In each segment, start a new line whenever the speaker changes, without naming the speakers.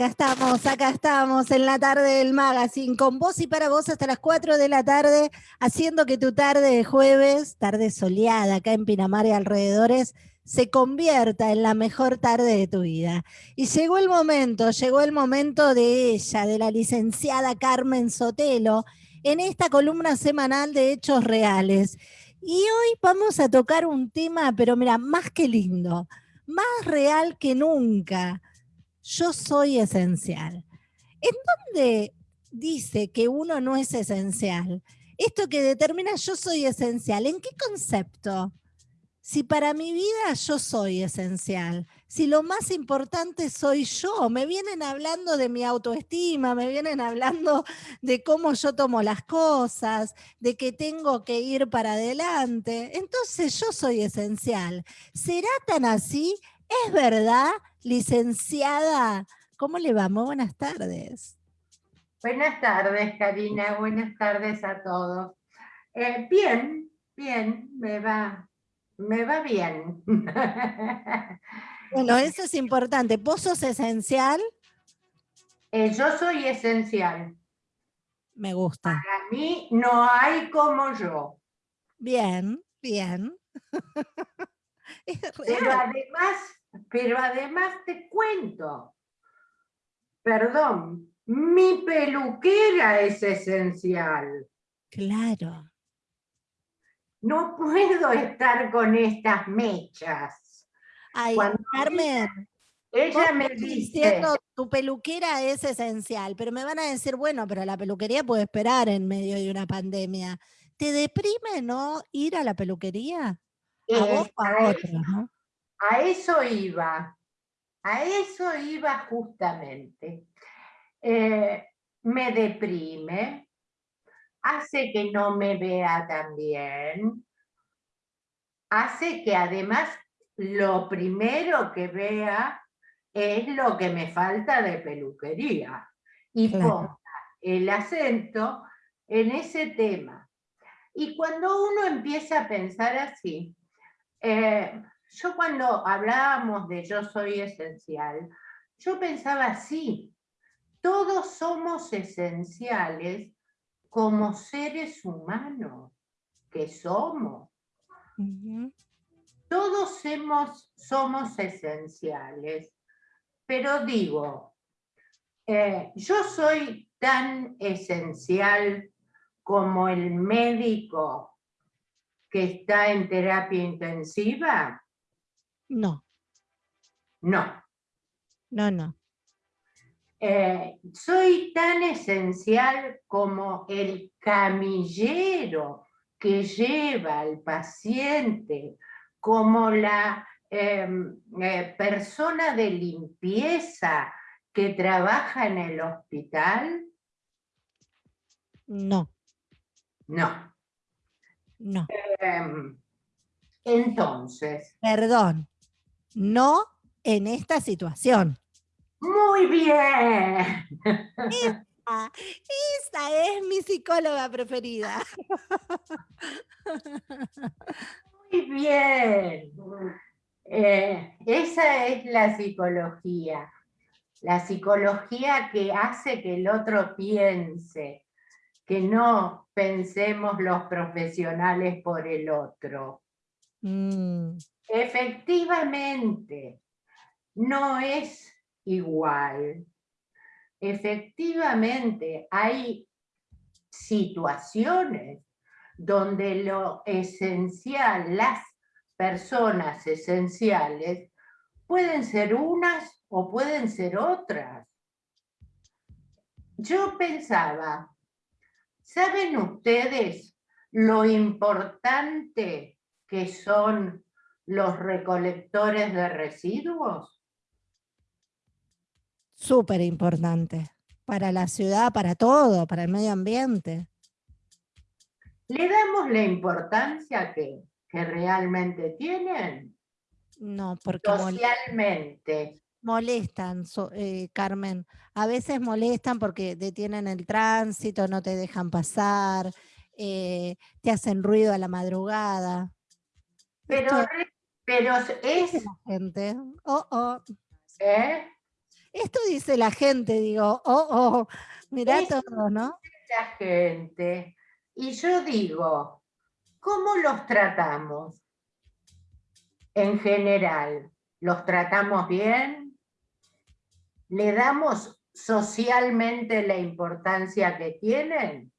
Acá estamos, acá estamos en la tarde del magazine, con vos y para vos hasta las 4 de la tarde, haciendo que tu tarde de jueves, tarde soleada acá en Pinamar y alrededores, se convierta en la mejor tarde de tu vida. Y llegó el momento, llegó el momento de ella, de la licenciada Carmen Sotelo, en esta columna semanal de Hechos Reales. Y hoy vamos a tocar un tema, pero mira, más que lindo, más real que nunca yo soy esencial. ¿En dónde dice que uno no es esencial? Esto que determina yo soy esencial, ¿en qué concepto? Si para mi vida yo soy esencial, si lo más importante soy yo, me vienen hablando de mi autoestima, me vienen hablando de cómo yo tomo las cosas, de que tengo que ir para adelante, entonces yo soy esencial. ¿Será tan así? ¿Es verdad? Licenciada, ¿cómo le va? Muy buenas tardes.
Buenas tardes, Karina. Buenas tardes a todos. Eh, bien, bien, me va, me va bien.
Bueno, eso es importante. ¿Vos sos esencial?
Eh, yo soy esencial.
Me gusta.
Para mí no hay como yo.
Bien, bien.
Pero además pero además te cuento, perdón, mi peluquera es esencial.
Claro.
No puedo estar con estas mechas.
Ay, Carmen,
ella, me dice... Diciendo,
tu peluquera es esencial, pero me van a decir, bueno, pero la peluquería puede esperar en medio de una pandemia. ¿Te deprime no ir a la peluquería? A vos o a otros, ¿no?
A eso iba, a eso iba justamente. Eh, me deprime, hace que no me vea tan bien, hace que además lo primero que vea es lo que me falta de peluquería y ponga el acento en ese tema. Y cuando uno empieza a pensar así, eh, yo cuando hablábamos de yo soy esencial, yo pensaba así, todos somos esenciales como seres humanos que somos. Todos somos esenciales, pero digo, eh, yo soy tan esencial como el médico que está en terapia intensiva,
no.
No.
No, no.
Eh, soy tan esencial como el camillero que lleva al paciente, como la em, eh, persona de limpieza que trabaja en el hospital?
No.
No.
No.
Em, entonces.
Perdón no en esta situación.
Muy bien.
Esta, es mi psicóloga preferida.
Muy bien. Eh, esa es la psicología. La psicología que hace que el otro piense, que no pensemos los profesionales por el otro. Mm. Efectivamente, no es igual. Efectivamente, hay situaciones donde lo esencial, las personas esenciales, pueden ser unas o pueden ser otras. Yo pensaba, ¿saben ustedes lo importante que son los recolectores de residuos?
Súper importante. Para la ciudad, para todo, para el medio ambiente.
¿Le damos la importancia que, realmente tienen?
No, porque...
Socialmente.
Molestan, eh, Carmen. A veces molestan porque detienen el tránsito, no te dejan pasar, eh, te hacen ruido a la madrugada.
Pero Pero es...
La gente, oh, oh.
¿Eh?
Esto dice la gente, digo, oh, oh, mirá todo, ¿no?
La gente. Y yo digo, ¿cómo los tratamos? En general, ¿los tratamos bien? ¿Le damos socialmente la importancia que tienen?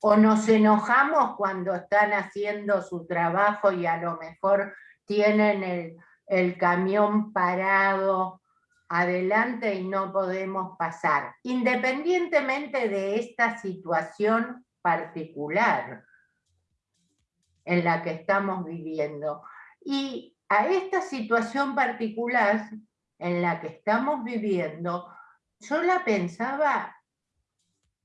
¿O nos enojamos cuando están haciendo su trabajo y a lo mejor tienen el, camión parado adelante y no podemos pasar, independientemente de esta situación particular en la que estamos viviendo. Y a esta situación particular en la que estamos viviendo, yo la pensaba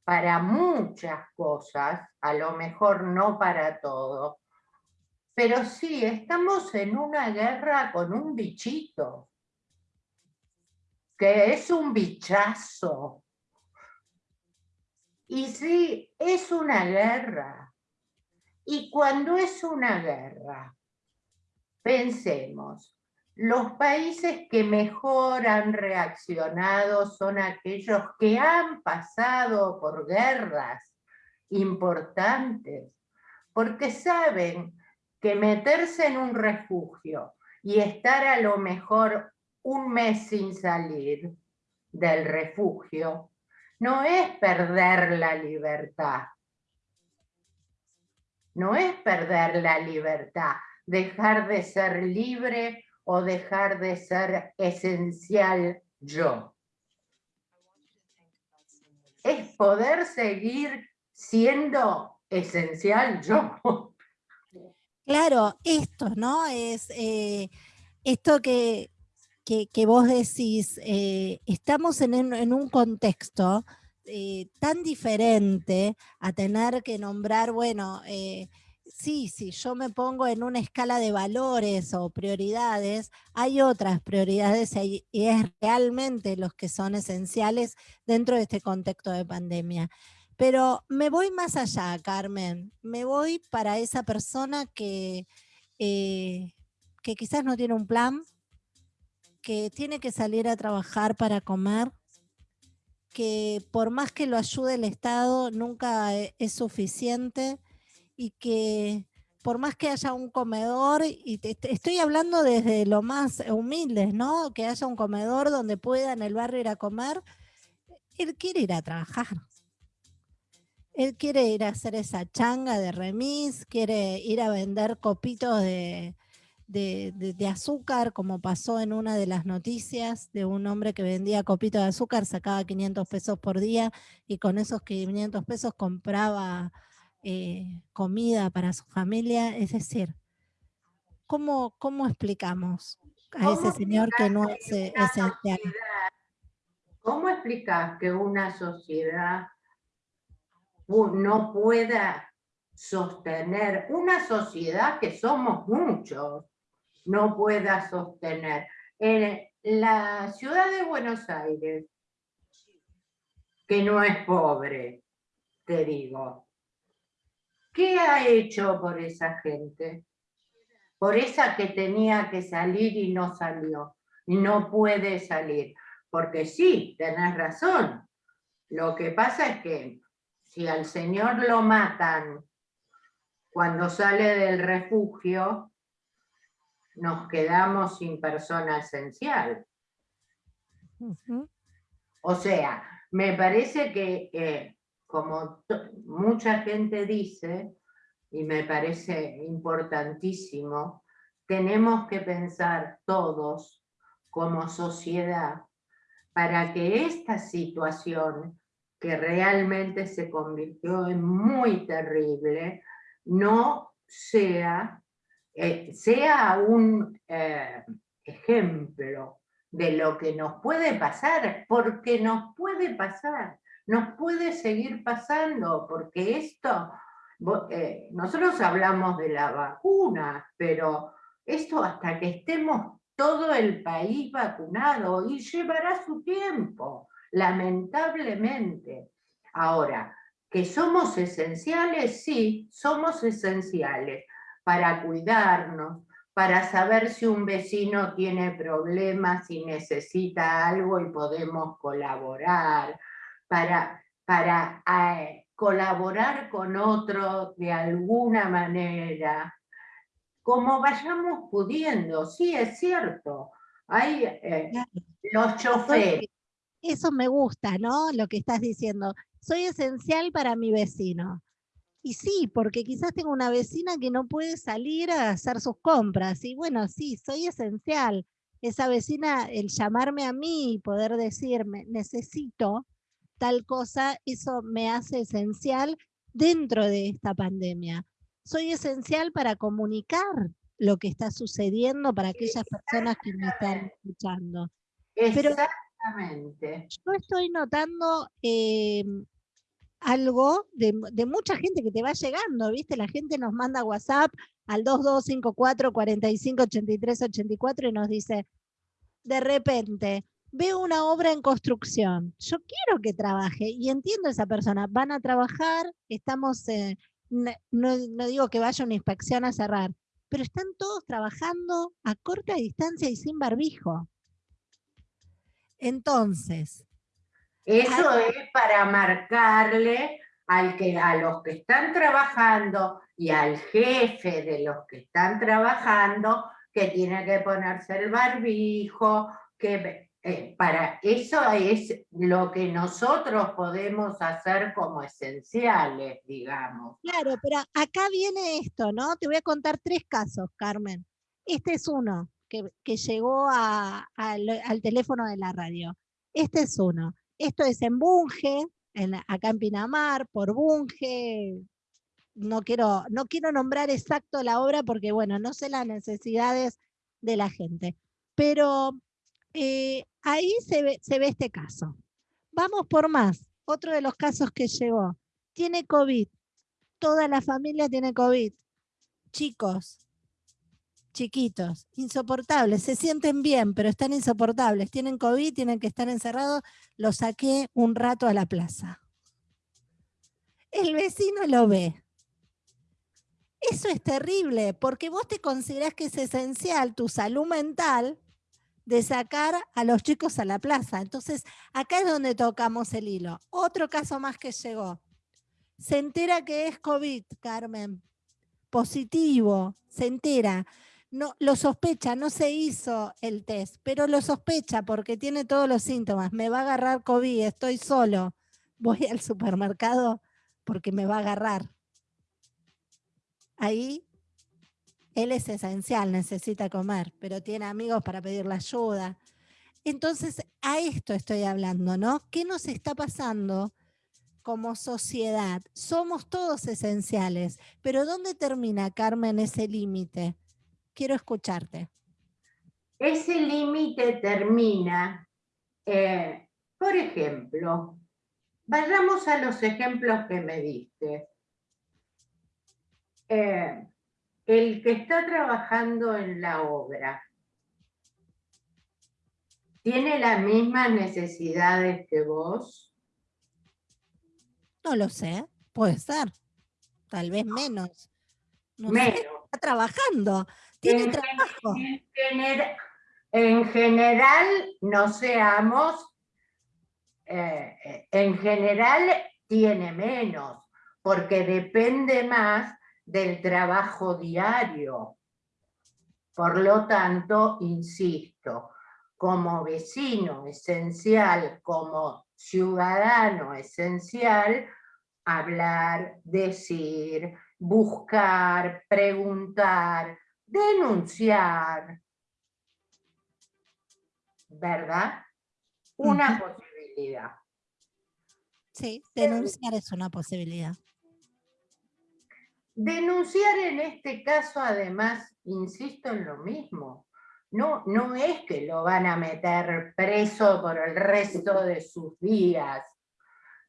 para muchas cosas, a lo mejor no para todo, pero sí, estamos en una guerra con un bichito, que es un bichazo. Y sí, es una guerra. Y cuando es una guerra, pensemos, los países que mejor han reaccionado son aquellos que han pasado por guerras importantes, porque saben que meterse en un refugio y estar a lo mejor un mes sin salir del refugio, no es perder la libertad. No es perder la libertad, dejar de ser libre o dejar de ser esencial yo. Es poder seguir siendo esencial yo.
Claro, esto, ¿no? Es eh, esto que, que, vos decís, eh, estamos en, un contexto eh, tan diferente a tener que nombrar, bueno, sí, sí, yo me pongo en una escala de valores o prioridades, hay otras prioridades y es realmente los que son esenciales dentro de este contexto de pandemia. Pero me voy más allá, Carmen. Me voy para esa persona que, eh, que quizás no tiene un plan, que tiene que salir a trabajar para comer, que por más que lo ayude el Estado nunca e, es suficiente y que por más que haya un comedor, y estoy hablando desde lo más humildes, ¿no? Que haya un comedor donde pueda en el barrio ir a comer, él quiere ir a trabajar. Él quiere ir a hacer esa changa de remis, quiere ir a vender copitos de, azúcar, como pasó en una de las noticias de un hombre que vendía copitos de azúcar, sacaba 500 pesos por día y con esos 500 pesos compraba eh, comida para su familia. Es decir, ¿cómo, cómo explicamos a ese señor que no es esencial?
¿Cómo explicas que una sociedad no pueda sostener, una sociedad que somos muchos, no pueda sostener. En la ciudad de Buenos Aires, que no es pobre, te digo, ¿qué ha hecho por esa gente? Por esa que tenía que salir y no salió, y no puede salir. Porque sí, tenés razón, lo que pasa es que si al Señor lo matan cuando sale del refugio, nos quedamos sin persona esencial. O sea, me parece que, eh, como mucha gente dice, y me parece importantísimo, tenemos que pensar todos como sociedad para que esta situación que realmente se convirtió en muy terrible, no sea, eh, sea un eh, ejemplo de lo que nos puede pasar, porque nos puede pasar, nos puede seguir pasando, porque esto, eh, nosotros hablamos de la vacuna, pero esto hasta que estemos todo el país vacunado y llevará su tiempo lamentablemente. Ahora, que somos esenciales, sí, somos esenciales para cuidarnos, para saber si un vecino tiene problemas, si necesita algo y podemos colaborar, para, para eh, colaborar con otro de alguna manera, como vayamos pudiendo, sí es cierto, hay eh, los choferes.
Eso me gusta, ¿no? Lo que estás diciendo. Soy esencial para mi vecino. Y sí, porque quizás tengo una vecina que no puede salir a hacer sus compras. Y bueno, sí, soy esencial. Esa vecina, el llamarme a mí y poder decirme, necesito tal cosa, eso me hace esencial dentro de esta pandemia. Soy esencial para comunicar lo que está sucediendo para aquellas personas que me están escuchando.
Exactamente.
yo estoy notando em, algo de, mucha gente que te va llegando, ¿viste? La gente nos manda WhatsApp al 2254 45 83 84 y nos dice, de repente, veo una obra en construcción, yo quiero que trabaje y entiendo a esa persona, van a trabajar, estamos, eh, no, no, digo que vaya una inspección a cerrar, pero están todos trabajando a corta distancia y sin barbijo. Entonces.
Eso es para marcarle al que, a los que están trabajando y al jefe de los que están trabajando que tiene que ponerse el barbijo, que eh, para eso es lo que nosotros podemos hacer como esenciales, digamos.
Claro, pero acá viene esto, ¿no? Te voy a contar tres casos, Carmen. Este es uno que, llegó al teléfono de la radio. Este es uno. Esto es en Bunge, acá en Pinamar, por Bunge. No quiero, no quiero nombrar exacto la obra porque, bueno, no sé las necesidades de la gente. Pero eh, ahí se ve, se ve este caso. Vamos por más. Otro de los casos que llegó. Tiene COVID. Toda la familia tiene COVID. Chicos, chiquitos, insoportables, se sienten bien, pero están insoportables. Tienen COVID, tienen que estar encerrados. Los saqué un rato a la plaza. El vecino lo ve. Eso es terrible, porque vos te considerás que es esencial tu salud mental de sacar a los chicos a la plaza. Entonces, acá es donde tocamos el hilo. Otro caso más que llegó. Se entera que es COVID, Carmen. Positivo, se entera. No, lo sospecha, no se hizo el test, pero lo sospecha porque tiene todos los síntomas. Me va a agarrar COVID, estoy solo. Voy al supermercado porque me va a agarrar. Ahí él es esencial, necesita comer, pero tiene amigos para pedirle ayuda. Entonces, a esto estoy hablando, ¿no? ¿Qué nos está pasando como sociedad? Somos todos esenciales, pero ¿dónde termina, Carmen, ese límite? Quiero escucharte.
Ese límite termina, eh, por ejemplo, vayamos a los ejemplos que me diste. Eh, el que está trabajando en la obra, ¿tiene las mismas necesidades que vos?
No lo sé, puede ser. Tal vez menos.
menos.
está trabajando, tiene en trabajo.
En, general, no seamos, eh, en general tiene menos, porque depende más del trabajo diario. Por lo tanto, insisto, como vecino esencial, como ciudadano esencial, hablar, decir, buscar, preguntar, denunciar. ¿Verdad? Una posibilidad.
Sí, denunciar es una posibilidad.
Denunciar en este caso, además, insisto en lo mismo, no, no es que lo van a meter preso por el resto de sus días,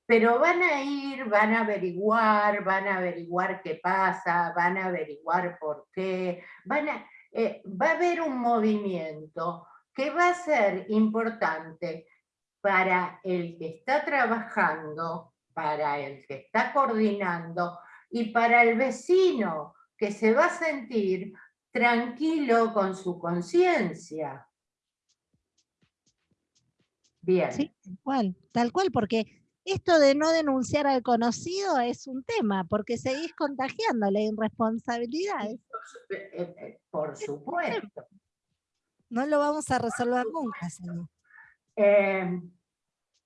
pero van a ir, van a averiguar, van a averiguar qué pasa, van a averiguar por qué, van a, eh, va a haber un movimiento que va a ser importante para el que está trabajando, para el que está coordinando, y para el vecino que se va a sentir tranquilo con su conciencia. Bien.
Sí, tal cual, tal cual, porque esto de no denunciar al conocido es un tema, porque seguís contagiándole irresponsabilidades.
Eh, eh, eh, por supuesto.
No lo vamos a resolver nunca, señor.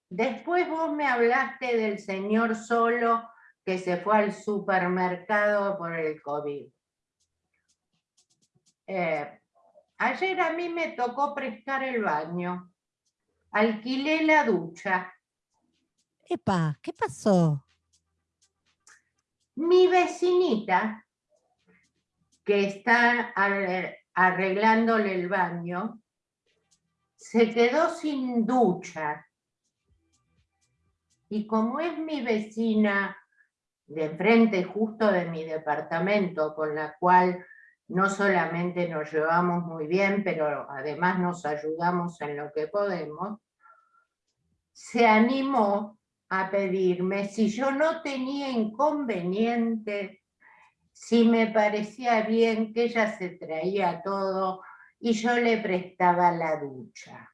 después vos me hablaste del señor solo que se fue al supermercado por el COVID. ayer a mí me tocó prestar el baño. Alquilé la ducha
¿qué pasó?
Mi vecinita, que está arreglándole el baño, se quedó sin ducha. Y como es mi vecina de frente justo de mi departamento, con la cual no solamente nos llevamos muy bien, pero además nos ayudamos en lo que podemos, se animó a pedirme si yo no tenía inconveniente, si me parecía bien que ella se traía todo y yo le prestaba la ducha.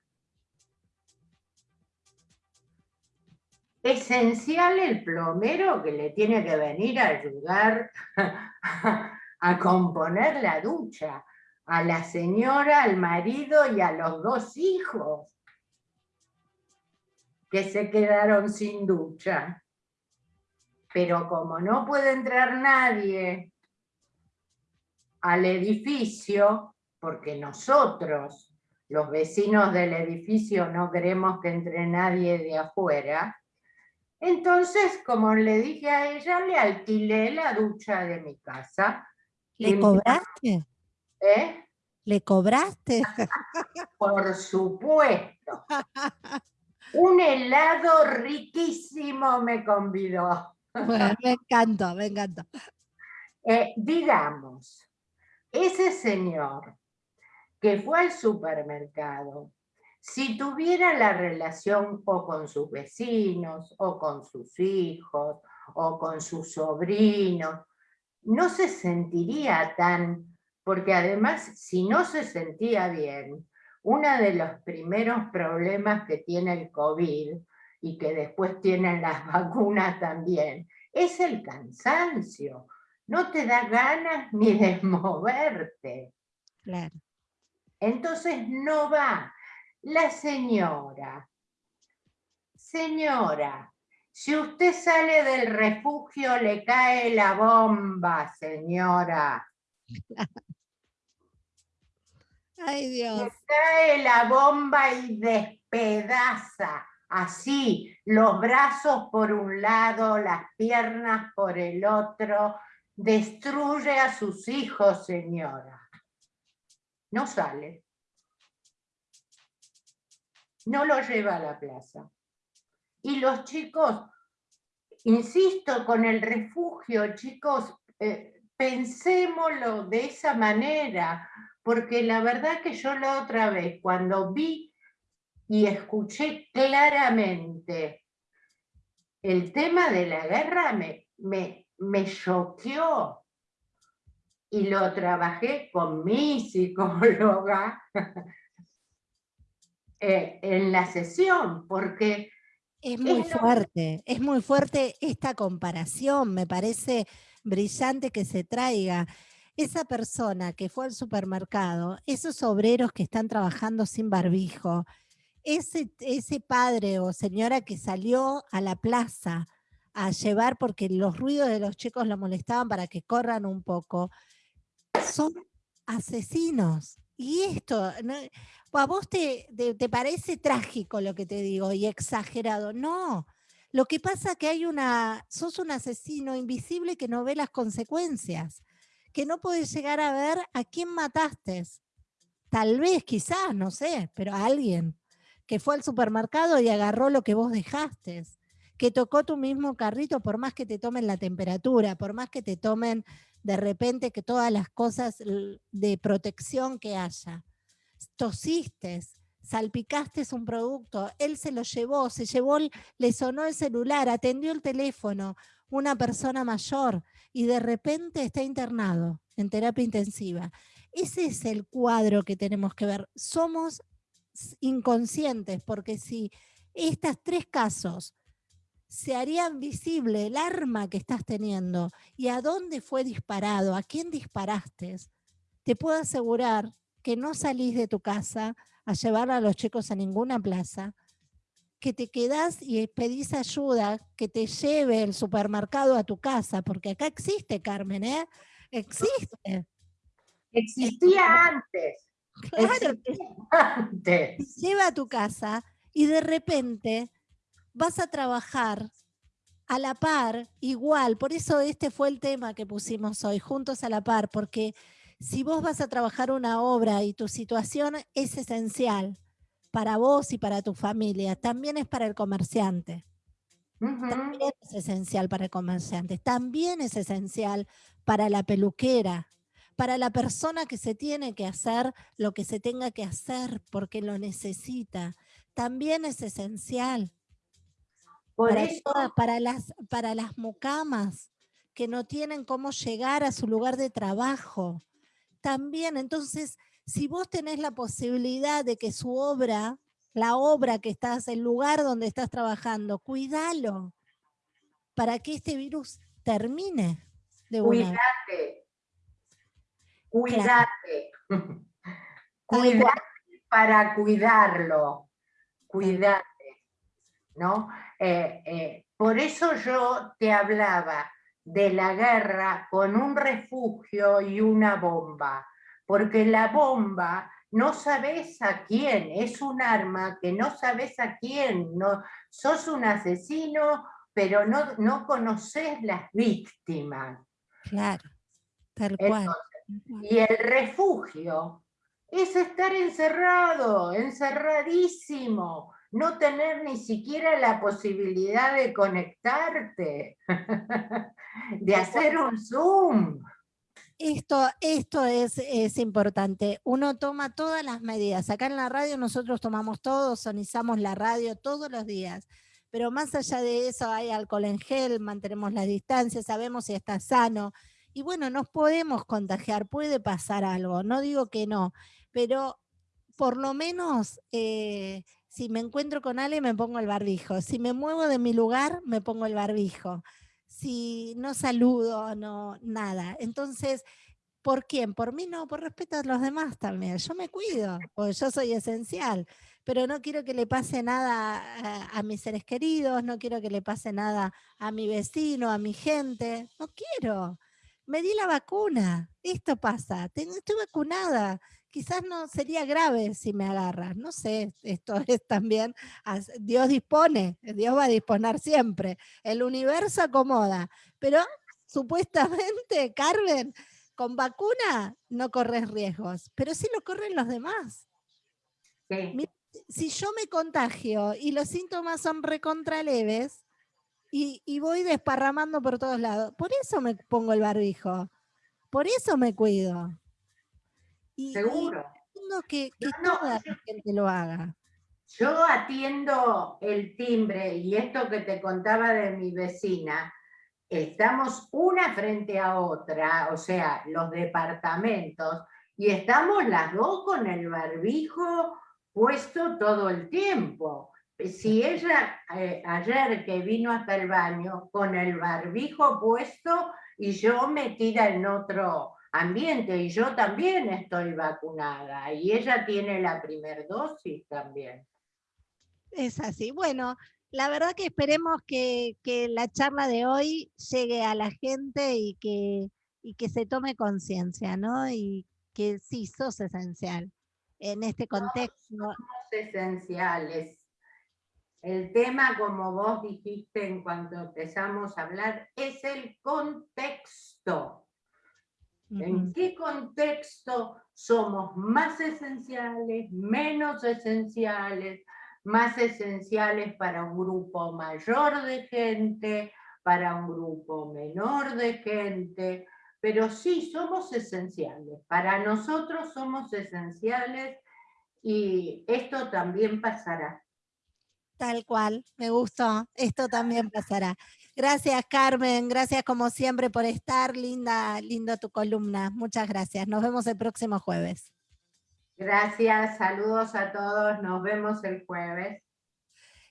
Esencial el plomero que le tiene que venir a ayudar a componer la ducha, a la señora, al marido y a los dos hijos que se quedaron sin ducha. Pero como no puede entrar nadie al edificio, porque nosotros, los vecinos del edificio, no queremos que entre nadie de afuera, entonces, como le dije a ella, le alquilé la ducha de mi casa.
¿Le cobraste?
¿Eh?
¿Le cobraste?
Por supuesto. Un helado riquísimo me convidó.
Bueno, me encantó, me encantó.
Eh, digamos, ese señor que fue al supermercado, si tuviera la relación o con sus vecinos, o con sus hijos, o con sus sobrinos, no se sentiría tan, porque además si no se sentía bien, uno de los primeros problemas que tiene el COVID y que después tienen las vacunas también, es el cansancio. No te da ganas ni de moverte.
Claro.
Entonces no va. La señora, señora, si usted sale del refugio le cae la bomba, señora.
Ay, Dios.
cae la bomba y despedaza así, los brazos por un lado, las piernas por el otro, destruye a sus hijos, señora. No sale. No lo lleva a la plaza. Y los chicos, insisto, con el refugio, chicos, eh, pensémoslo de esa manera, porque la verdad que yo la otra vez, cuando vi y escuché claramente el tema de la guerra, me, me, me choqueó. Y lo trabajé con mi psicóloga eh, en la sesión, porque...
Es muy fuerte, es muy fuerte esta comparación, me parece brillante que se traiga esa persona que fue al supermercado, esos obreros que están trabajando sin barbijo, ese, ese padre o señora que salió a la plaza a llevar porque los ruidos de los chicos lo molestaban para que corran un poco, son asesinos. Y esto, ¿a vos te, te, parece trágico lo que te digo y exagerado? No, lo que pasa es que hay una, sos un asesino invisible que no ve las consecuencias que no puedes llegar a ver a quién mataste. Tal vez, quizás, no sé, pero a alguien que fue al supermercado y agarró lo que vos dejaste, que tocó tu mismo carrito, por más que te tomen la temperatura, por más que te tomen de repente que todas las cosas de protección que haya. Tosiste, salpicaste un producto, él se lo llevó, se llevó, le sonó el celular, atendió el teléfono, una persona mayor y de repente está internado en terapia intensiva. Ese es el cuadro que tenemos que ver. Somos inconscientes porque si estos tres casos se harían visible el arma que estás teniendo y a dónde fue disparado, a quién disparaste, te puedo asegurar que no salís de tu casa a llevar a los chicos a ninguna plaza, que te quedás y pedís ayuda, que te lleve el supermercado a tu casa, porque acá existe, Carmen, ¿eh? Existe.
Existía antes.
Claro, antes. lleva a tu casa y de repente vas a trabajar a la par, igual, por eso este fue el tema que pusimos hoy, juntos a la par, porque si vos vas a trabajar una obra y tu situación es esencial para vos y para tu familia, también es para el comerciante. También es esencial para el comerciante, también es esencial para la peluquera, para la persona que se tiene que hacer lo que se tenga que hacer porque lo necesita, también es esencial para, las, para las mucamas que no tienen cómo llegar a su lugar de trabajo. También, entonces, si vos tenés la posibilidad de que su obra, la obra que estás, el lugar donde estás trabajando, cuídalo para que este virus termine
de Cuídate. Cuídate. Cuídate para cuidarlo. Cuídate. ¿no? Eh, eh, por eso yo te hablaba de la guerra con un refugio y una bomba, porque la bomba no sabes a quién, es un arma que no sabes a quién, no, sos un asesino, pero no, no conoces las víctimas.
Claro, tal cual.
y el refugio es estar encerrado, encerradísimo, no tener ni siquiera la posibilidad de conectarte, de hacer un Zoom.
Esto, esto es, es, importante. Uno toma todas las medidas. Acá en la radio nosotros tomamos todo, sonizamos la radio todos los días. Pero más allá de eso hay alcohol en gel, mantenemos la distancia, sabemos si está sano. Y bueno, nos podemos contagiar, puede pasar algo, no digo que no, pero por lo menos eh, si me encuentro con alguien me pongo el barbijo. Si me muevo de mi lugar, me pongo el barbijo. Si no saludo, no, nada. Entonces, ¿por quién? Por mí no, por respeto a los demás también. Yo me cuido, porque yo soy esencial. Pero no quiero que le pase nada a, a mis seres queridos, no quiero que le pase nada a mi vecino, a mi gente. No quiero. Me di la vacuna. Esto pasa. Estoy vacunada quizás no sería grave si me agarras, no sé, esto es también, Dios dispone, Dios va a disponer siempre, el universo acomoda, pero supuestamente, Carmen, con vacuna no corres riesgos, pero sí lo corren los demás. Si yo me contagio y los síntomas son recontra leves y, y voy desparramando por todos lados, por eso me pongo el barbijo, por eso me cuido.
Seguro.
que, toda la gente lo haga.
Yo atiendo el timbre y esto que te contaba de mi vecina, estamos una frente a otra, o sea, los departamentos, y estamos las dos con el barbijo puesto todo el tiempo. Si ella eh, ayer que vino hasta el baño con el barbijo puesto y yo metida en otro, ambiente y yo también estoy vacunada y ella tiene la primer dosis también.
Es así. Bueno, la verdad que esperemos que, la charla de hoy llegue a la gente y que, y que se tome conciencia, ¿no? Y que sí, sos esencial en este contexto.
somos esenciales. El tema, como vos dijiste en cuanto empezamos a hablar, es el contexto. ¿En qué contexto somos más esenciales, menos esenciales, más esenciales para un grupo mayor de gente, para un grupo menor de gente? Pero sí, somos esenciales. Para nosotros somos esenciales y esto también pasará.
Tal cual, me gustó. Esto también pasará. Gracias, Carmen. Gracias como siempre por estar. Linda, lindo tu columna. Muchas gracias. Nos vemos el próximo jueves.
Gracias, saludos a todos. Nos vemos el jueves.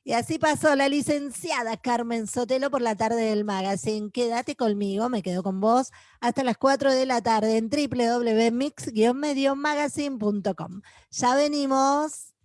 Y así pasó la licenciada Carmen Sotelo por la tarde del magazine. Quédate conmigo, me quedo con vos, hasta las 4 de la tarde en www.mix-magazine.com. Ya venimos.